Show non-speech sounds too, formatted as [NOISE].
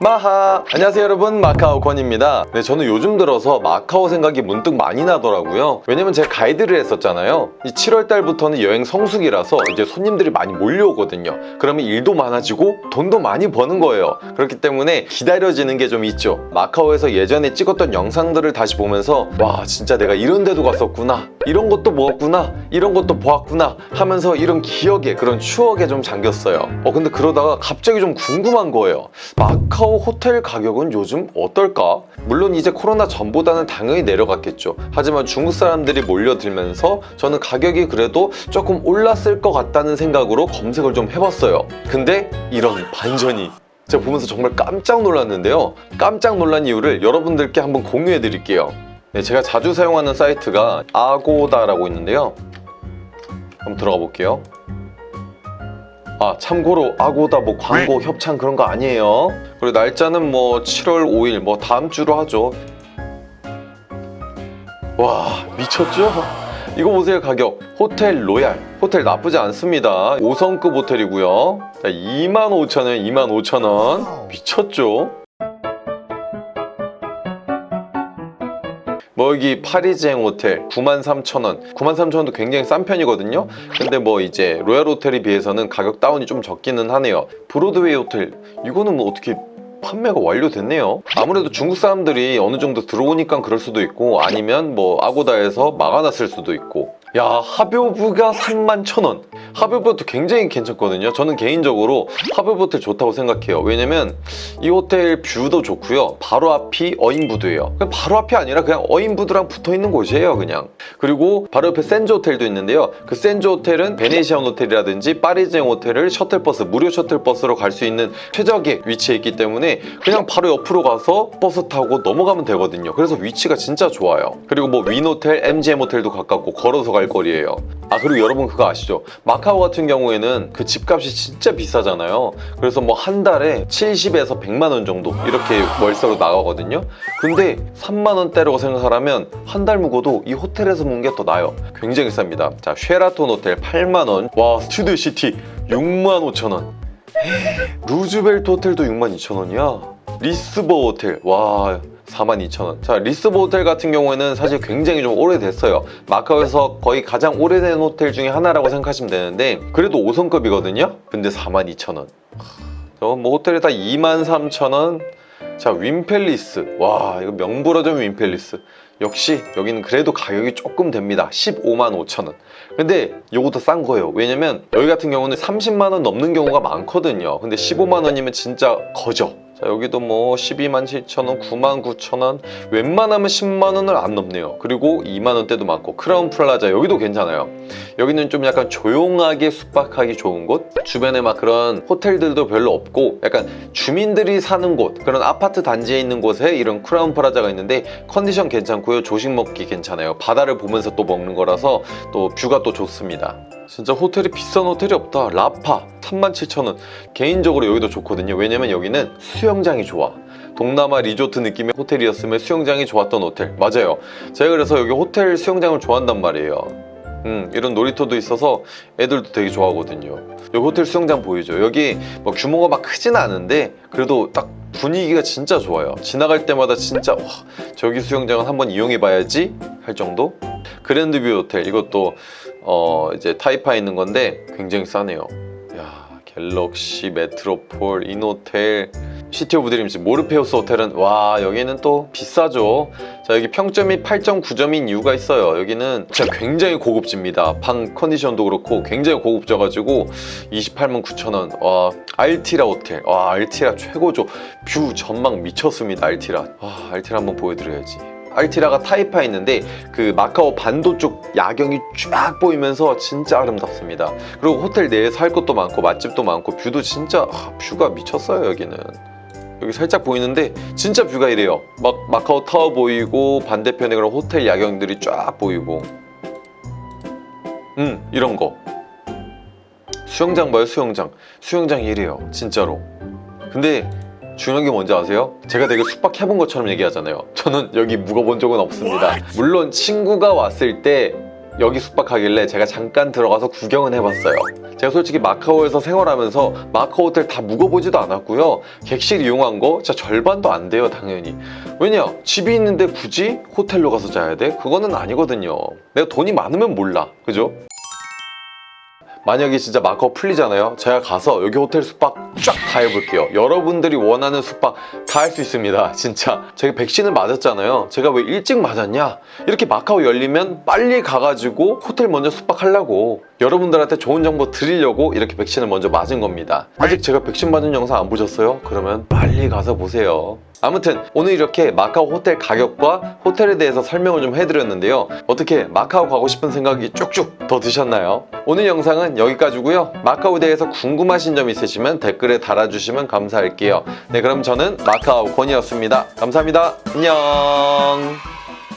마하. 안녕하세요 여러분. 마카오 권입니다. 네 저는 요즘 들어서 마카오 생각이 문득 많이 나더라고요. 왜냐면 제가 가이드를 했었잖아요. 이 7월 달부터는 여행 성수기라서 이제 손님들이 많이 몰려오거든요. 그러면 일도 많아지고 돈도 많이 버는 거예요. 그렇기 때문에 기다려지는 게 좀 있죠. 마카오에서 예전에 찍었던 영상들을 다시 보면서 와 진짜 내가 이런 데도 갔었구나. 이런 것도 먹었구나. 이런 것도 보았구나 하면서 이런 기억에 그런 추억에 좀 잠겼어요. 어 근데 그러다가 갑자기 좀 궁금한 거예요. 마카오 호텔 가격은 요즘 어떨까? 물론 이제 코로나 전보다는 당연히 내려갔겠죠. 하지만 중국 사람들이 몰려들면서 저는 가격이 그래도 조금 올랐을 것 같다는 생각으로 검색을 좀 해봤어요. 근데 이런 반전이 제가 보면서 정말 깜짝 놀랐는데요. 깜짝 놀란 이유를 여러분들께 한번 공유해 드릴게요. 네, 제가 자주 사용하는 사이트가 아고다라고 있는데요. 한번 들어가 볼게요 아 참고로 아고다 뭐 광고 협찬 그런 거 아니에요? 그리고 날짜는 뭐 7월 5일 뭐 다음 주로 하죠. 와 미쳤죠? 이거 보세요 가격. 호텔 로얄. 호텔 나쁘지 않습니다. 5성급 호텔이고요. 25,000원 25,000원. 미쳤죠? 뭐 여기 파리지행 호텔 93,000원. 93,000원도 굉장히 싼 편이거든요. 근데 뭐 이제 로얄 호텔에 비해서는 가격 다운이 좀 적기는 하네요. 브로드웨이 호텔. 이거는 뭐 어떻게 판매가 완료됐네요? 아무래도 중국 사람들이 어느 정도 들어오니까 그럴 수도 있고 아니면 뭐 아고다에서 막아놨을 수도 있고 야 하버뷰가 31,000원. 하버뷰도 굉장히 괜찮거든요. 저는 개인적으로 하버뷰 호텔 좋다고 생각해요. 왜냐면 이 호텔 view도 좋고요. 바로 앞이 어인부두예요. 바로 앞이 아니라 그냥 어인부두랑 붙어있는 곳이에요 그냥. 그리고 바로 옆에 센조 호텔도 있는데요. 그 센조 호텔은 베네시안 호텔이라든지 파리지행 호텔을 셔틀버스 무료 셔틀버스로 갈 수 있는 최적의 위치에 있기 때문에 그냥 바로 옆으로 가서 버스 타고 넘어가면 되거든요. 그래서 위치가 진짜 좋아요. 그리고 뭐 윈호텔, MGM 호텔도 가깝고 걸어서 갈 거리예요. 아 그리고 여러분 그거 아시죠? 마카오 같은 경우에는 그 집값이 진짜 비싸잖아요. 그래서 뭐 한 달에 70에서 100만 원 정도 이렇게 월세로 나가거든요. 근데 3만 원대라고 생각하면 한 달 묵어도 이 호텔에서 묵는 게 더 나아요. 굉장히 쌉니다. 자 쉐라톤 호텔 8만 원와 스튜디오 시티 6만 5천 원. 루즈벨트 호텔도 6만 2천 원이야? 리스보아 호텔 와 42,000원. 자 리스보아 호텔 같은 경우에는 사실 굉장히 좀 오래됐어요. 마카오에서 거의 가장 오래된 호텔 중에 하나라고 생각하시면 되는데 그래도 5성급이거든요? 근데 42,000원. 뭐 호텔에 다 23,000원. 자 윈팰리스. 와 이거 명불허전 윈팰리스. 역시 여기는 그래도 가격이 조금 됩니다. 15만 5천원. 근데 요것도 싼 거예요. 왜냐면 여기 같은 경우는 30만 원 넘는 경우가 많거든요. 근데 15만 원이면 진짜 거저 자 여기도 뭐 12만 7천원 9만 9천원 웬만하면 10만 원을 안 넘네요. 그리고 2만 원대도 많고. 크라운 플라자 여기도 괜찮아요. 여기는 좀 약간 조용하게 숙박하기 좋은 곳. 주변에 막 그런 호텔들도 별로 없고 약간 주민들이 사는 곳 그런 아파트 단지에 있는 곳에 이런 크라운 플라자가 있는데 컨디션 괜찮고요. 조식 먹기 괜찮아요. 바다를 보면서 또 먹는 거라서 또 뷰가 또 좋습니다. 진짜 호텔이 비싼 호텔이 없다. 라파 37,000원. 개인적으로 여기도 좋거든요. 왜냐면 여기는 수영장이 좋아. 동남아 리조트 느낌의 호텔이었으면 수영장이 좋았던 호텔. 맞아요. 제가 그래서 여기 호텔 수영장을 좋아한단 말이에요. 음, 이런 놀이터도 있어서 애들도 되게 좋아하거든요. 여기 호텔 수영장 보이죠? 여기 뭐 규모가 막 크진 않은데 그래도 딱 분위기가 진짜 좋아요. 지나갈 때마다 진짜 와 저기 수영장은 한번 이용해 봐야지 할 정도? 그랜드뷰 호텔. 이것도 어 이제 타이파에 있는 건데 굉장히 싸네요. 야 갤럭시 메트로폴 인호텔 시티 오브 드림즈 모르페우스 호텔은 와 여기는 또 비싸죠. 자 여기 평점이 8.9점인 이유가 있어요. 여기는 진짜 굉장히 고급집니다. 방 컨디션도 그렇고 굉장히 고급져가지고 28만 9천원. 와 알티라 호텔. 와 알티라 최고죠. view 전망 미쳤습니다 알티라. 와 알티라 한번 보여드려야지 알티라가 타이파에 있는데 그 마카오 반도 쪽 야경이 쫙 보이면서 진짜 아름답습니다. 그리고 호텔 내에서 할 것도 많고 맛집도 많고 view도 진짜 아, view가 미쳤어요 여기는. 여기 살짝 보이는데 진짜 view가 이래요. 막 마카오 타워 보이고 반대편에 그런 호텔 야경들이 쫙 보이고. 음 이런 거. 수영장 봐요 수영장. 수영장이 이래요 진짜로. 근데 중요한 게 뭔지 아세요? 제가 되게 숙박해본 것처럼 얘기하잖아요 저는 여기 묵어본 적은 없습니다 물론 친구가 왔을 때 여기 숙박하길래 제가 잠깐 들어가서 구경은 해봤어요. 제가 솔직히 마카오에서 생활하면서 마카오 호텔 다 묵어보지도 않았고요. 객실 이용한 거 진짜 절반도 안 돼요, 당연히. 왜냐? 집이 있는데 굳이 호텔로 가서 자야 돼? 그거는 아니거든요. 내가 돈이 많으면 몰라. 그죠? 만약에 진짜 마카오 풀리잖아요. 제가 가서 여기 호텔 숙박 쫙 다 해볼게요. 여러분들이 원하는 숙박 다 할 수 있습니다. [LAUGHS] 진짜. 제가 백신을 맞았잖아요. 제가 왜 일찍 맞았냐? 이렇게 마카오 열리면 빨리 가가지고 호텔 먼저 숙박하려고 여러분들한테 좋은 정보 드리려고 이렇게 백신을 먼저 맞은 겁니다. 아직 제가 백신 맞은 영상 안 보셨어요? 그러면 빨리 가서 보세요. 아무튼 오늘 이렇게 마카오 호텔 가격과 호텔에 대해서 설명을 좀 해드렸는데요. 어떻게 마카오 가고 싶은 생각이 쭉쭉 더 드셨나요? 오늘 영상은 여기까지고요. 마카오에 대해서 궁금하신 점 있으시면 댓글에 달아주시면 감사할게요. 네 그럼 저는 마카오 권이었습니다. 감사합니다. 안녕.